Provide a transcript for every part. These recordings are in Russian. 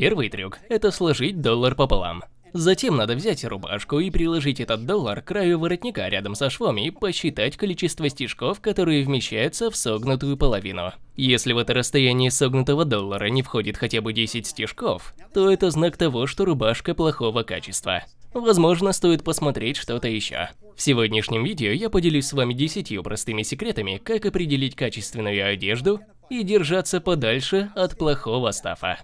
первый трюк – это сложить доллар пополам. Затем надо взять рубашку и приложить этот доллар к краю воротника рядом со швом и посчитать количество стежков, которые вмещаются в согнутую половину. Если в это расстояние согнутого доллара не входит хотя бы 10 стежков, то это знак того, что рубашка плохого качества. Возможно, стоит посмотреть что-то еще. В сегодняшнем видео я поделюсь с вами 10 простыми секретами, как определить качественную одежду и держаться подальше от плохого стафа.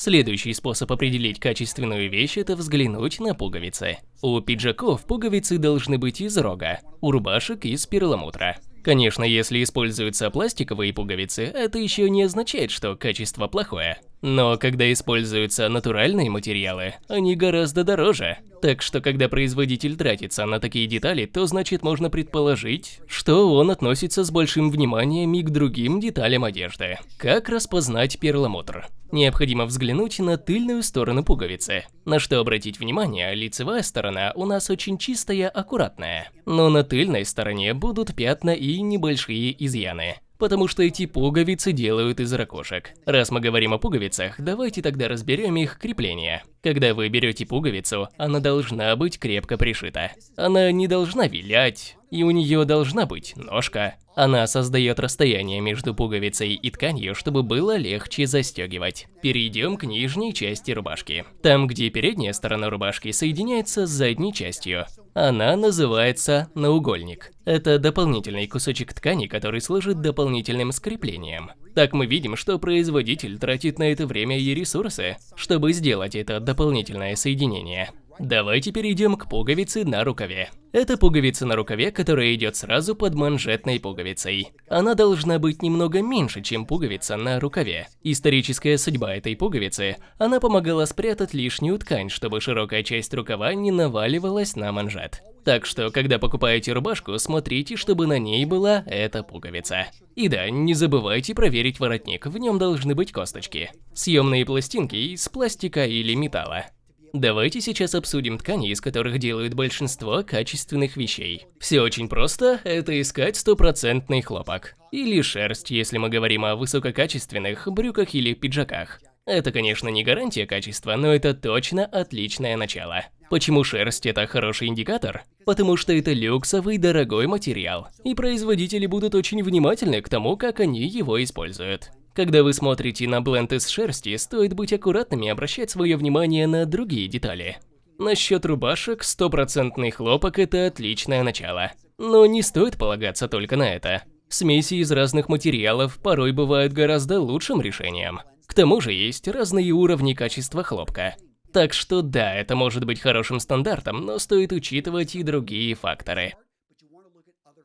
Следующий способ определить качественную вещь – это взглянуть на пуговицы. У пиджаков пуговицы должны быть из рога, у рубашек – из перламутра. Конечно, если используются пластиковые пуговицы, это еще не означает, что качество плохое. Но когда используются натуральные материалы, они гораздо дороже. Так что когда производитель тратится на такие детали, то значит можно предположить, что он относится с большим вниманием и к другим деталям одежды. Как распознать перламутр? Необходимо взглянуть на тыльную сторону пуговицы. На что обратить внимание, лицевая сторона у нас очень чистая, аккуратная. Но на тыльной стороне будут пятна и небольшие изъяны потому что эти пуговицы делают из ракушек. Раз мы говорим о пуговицах, давайте тогда разберем их крепление. Когда вы берете пуговицу, она должна быть крепко пришита. Она не должна вилять, и у нее должна быть ножка. Она создает расстояние между пуговицей и тканью, чтобы было легче застегивать. Перейдем к нижней части рубашки. Там, где передняя сторона рубашки соединяется с задней частью. Она называется наугольник. Это дополнительный кусочек ткани, который служит дополнительным скреплением. Так мы видим, что производитель тратит на это время и ресурсы, чтобы сделать это дополнительное соединение. Давайте перейдем к пуговице на рукаве. Это пуговица на рукаве, которая идет сразу под манжетной пуговицей. Она должна быть немного меньше, чем пуговица на рукаве. Историческая судьба этой пуговицы – она помогала спрятать лишнюю ткань, чтобы широкая часть рукава не наваливалась на манжет. Так что, когда покупаете рубашку, смотрите, чтобы на ней была эта пуговица. И да, не забывайте проверить воротник, в нем должны быть косточки. Съемные пластинки из пластика или металла. Давайте сейчас обсудим ткани, из которых делают большинство качественных вещей. Все очень просто, это искать стопроцентный хлопок. Или шерсть, если мы говорим о высококачественных брюках или пиджаках. Это, конечно, не гарантия качества, но это точно отличное начало. Почему шерсть – это хороший индикатор? Потому что это люксовый дорогой материал, и производители будут очень внимательны к тому, как они его используют. Когда вы смотрите на бленд из шерсти, стоит быть аккуратными и обращать свое внимание на другие детали. Насчет рубашек, стопроцентный хлопок – это отличное начало. Но не стоит полагаться только на это. Смеси из разных материалов порой бывают гораздо лучшим решением. К тому же есть разные уровни качества хлопка. Так что да, это может быть хорошим стандартом, но стоит учитывать и другие факторы.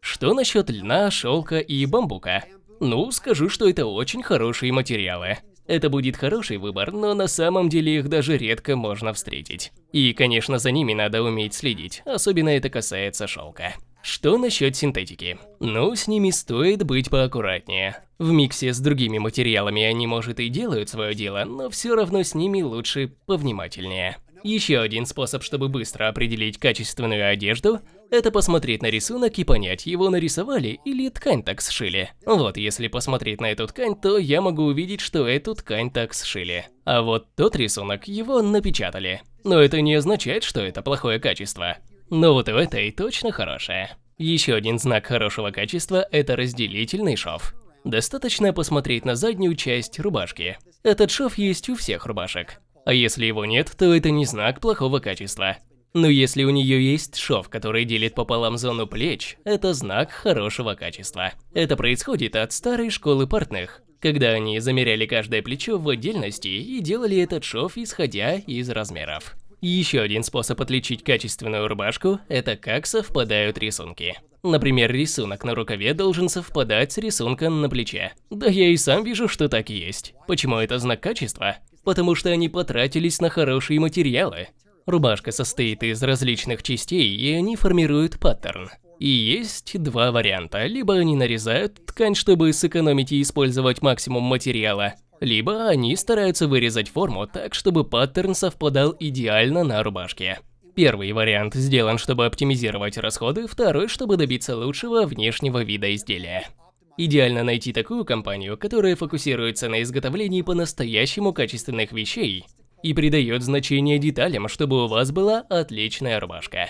Что насчет льна, шелка и бамбука? Ну, скажу, что это очень хорошие материалы. Это будет хороший выбор, но на самом деле их даже редко можно встретить. И, конечно, за ними надо уметь следить, особенно это касается шелка. Что насчет синтетики? Ну, с ними стоит быть поаккуратнее. В миксе с другими материалами они, может, и делают свое дело, но все равно с ними лучше повнимательнее. Еще один способ, чтобы быстро определить качественную одежду, это посмотреть на рисунок и понять, его нарисовали или ткань так сшили. Вот, если посмотреть на эту ткань, то я могу увидеть, что эту ткань так сшили. А вот тот рисунок, его напечатали. Но это не означает, что это плохое качество. Но вот в этой точно хорошее. Еще один знак хорошего качества – это разделительный шов. Достаточно посмотреть на заднюю часть рубашки. Этот шов есть у всех рубашек. А если его нет, то это не знак плохого качества. Но если у нее есть шов, который делит пополам зону плеч, это знак хорошего качества. Это происходит от старой школы портных, когда они замеряли каждое плечо в отдельности и делали этот шов исходя из размеров. Еще один способ отличить качественную рубашку – это как совпадают рисунки. Например, рисунок на рукаве должен совпадать с рисунком на плече. Да я и сам вижу, что так и есть. Почему это знак качества? потому что они потратились на хорошие материалы. Рубашка состоит из различных частей, и они формируют паттерн. И есть два варианта. Либо они нарезают ткань, чтобы сэкономить и использовать максимум материала, либо они стараются вырезать форму так, чтобы паттерн совпадал идеально на рубашке. Первый вариант сделан, чтобы оптимизировать расходы, второй, чтобы добиться лучшего внешнего вида изделия. Идеально найти такую компанию, которая фокусируется на изготовлении по-настоящему качественных вещей и придает значение деталям, чтобы у вас была отличная рубашка.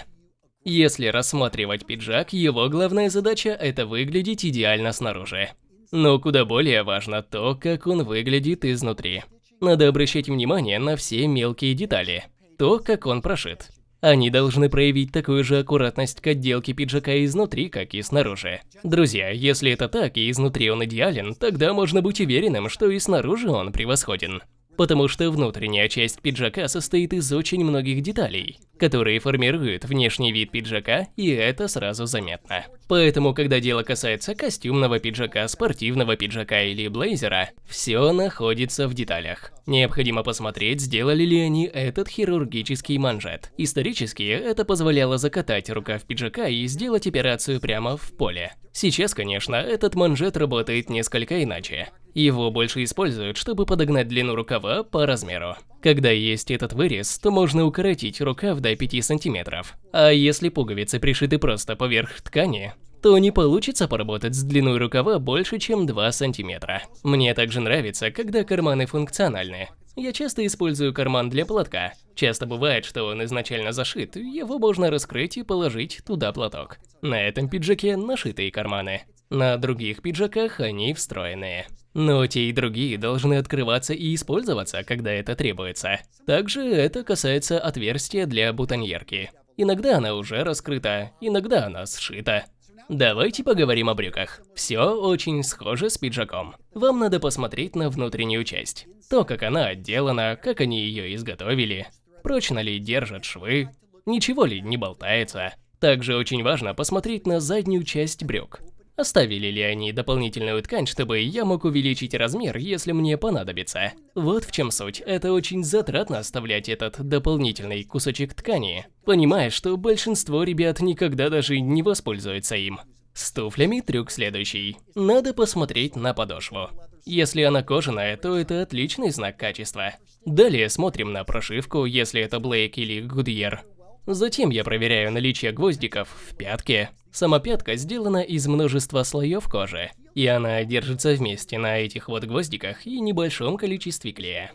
Если рассматривать пиджак, его главная задача – это выглядеть идеально снаружи. Но куда более важно то, как он выглядит изнутри. Надо обращать внимание на все мелкие детали. То, как он прошит. Они должны проявить такую же аккуратность к отделке пиджака изнутри, как и снаружи. Друзья, если это так и изнутри он идеален, тогда можно быть уверенным, что и снаружи он превосходен. Потому что внутренняя часть пиджака состоит из очень многих деталей, которые формируют внешний вид пиджака, и это сразу заметно. Поэтому, когда дело касается костюмного пиджака, спортивного пиджака или блейзера, все находится в деталях. Необходимо посмотреть, сделали ли они этот хирургический манжет. Исторически это позволяло закатать рукав пиджака и сделать операцию прямо в поле. Сейчас, конечно, этот манжет работает несколько иначе. Его больше используют, чтобы подогнать длину рукава по размеру. Когда есть этот вырез, то можно укоротить рукав до 5 сантиметров. А если пуговицы пришиты просто поверх ткани, то не получится поработать с длиной рукава больше, чем 2 сантиметра. Мне также нравится, когда карманы функциональны. Я часто использую карман для платка. Часто бывает, что он изначально зашит, его можно раскрыть и положить туда платок. На этом пиджаке нашитые карманы. На других пиджаках они встроенные. Но те и другие должны открываться и использоваться, когда это требуется. Также это касается отверстия для бутоньерки. Иногда она уже раскрыта, иногда она сшита. Давайте поговорим о брюках. Все очень схоже с пиджаком. Вам надо посмотреть на внутреннюю часть. То, как она отделана, как они ее изготовили, прочно ли держат швы, ничего ли не болтается. Также очень важно посмотреть на заднюю часть брюк. Оставили ли они дополнительную ткань, чтобы я мог увеличить размер, если мне понадобится? Вот в чем суть. Это очень затратно оставлять этот дополнительный кусочек ткани, понимая, что большинство ребят никогда даже не воспользуются им. С туфлями трюк следующий. Надо посмотреть на подошву. Если она кожаная, то это отличный знак качества. Далее смотрим на прошивку, если это Блейк или Гудьер. Затем я проверяю наличие гвоздиков в пятке. Сама пятка сделана из множества слоев кожи, и она держится вместе на этих вот гвоздиках и небольшом количестве клея.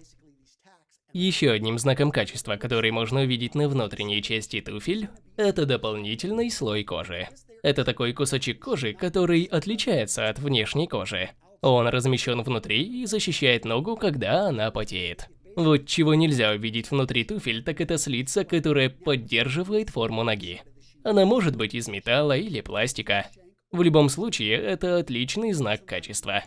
Еще одним знаком качества, который можно увидеть на внутренней части туфель, это дополнительный слой кожи. Это такой кусочек кожи, который отличается от внешней кожи. Он размещен внутри и защищает ногу, когда она потеет. Вот чего нельзя увидеть внутри туфель, так это слица, которая поддерживает форму ноги. Она может быть из металла или пластика. В любом случае, это отличный знак качества.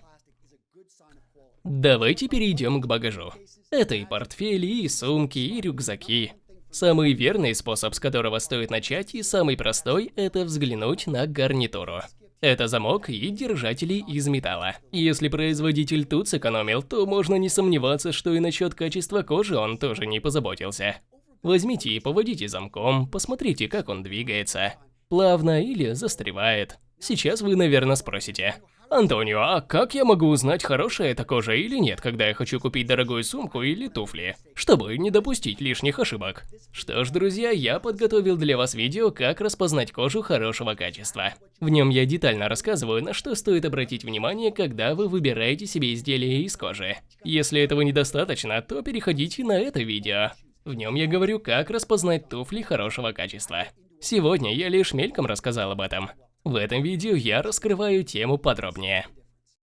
Давайте перейдем к багажу. Это и портфели, и сумки, и рюкзаки. Самый верный способ, с которого стоит начать, и самый простой, это взглянуть на гарнитуру. Это замок и держатели из металла. Если производитель тут сэкономил, то можно не сомневаться, что и насчет качества кожи он тоже не позаботился. Возьмите и поводите замком, посмотрите, как он двигается. Плавно или застревает. Сейчас вы, наверное, спросите. Антонио, а как я могу узнать, хорошая эта кожа или нет, когда я хочу купить дорогую сумку или туфли, чтобы не допустить лишних ошибок? Что ж, друзья, я подготовил для вас видео, как распознать кожу хорошего качества. В нем я детально рассказываю, на что стоит обратить внимание, когда вы выбираете себе изделие из кожи. Если этого недостаточно, то переходите на это видео. В нем я говорю, как распознать туфли хорошего качества. Сегодня я лишь мельком рассказал об этом. В этом видео я раскрываю тему подробнее.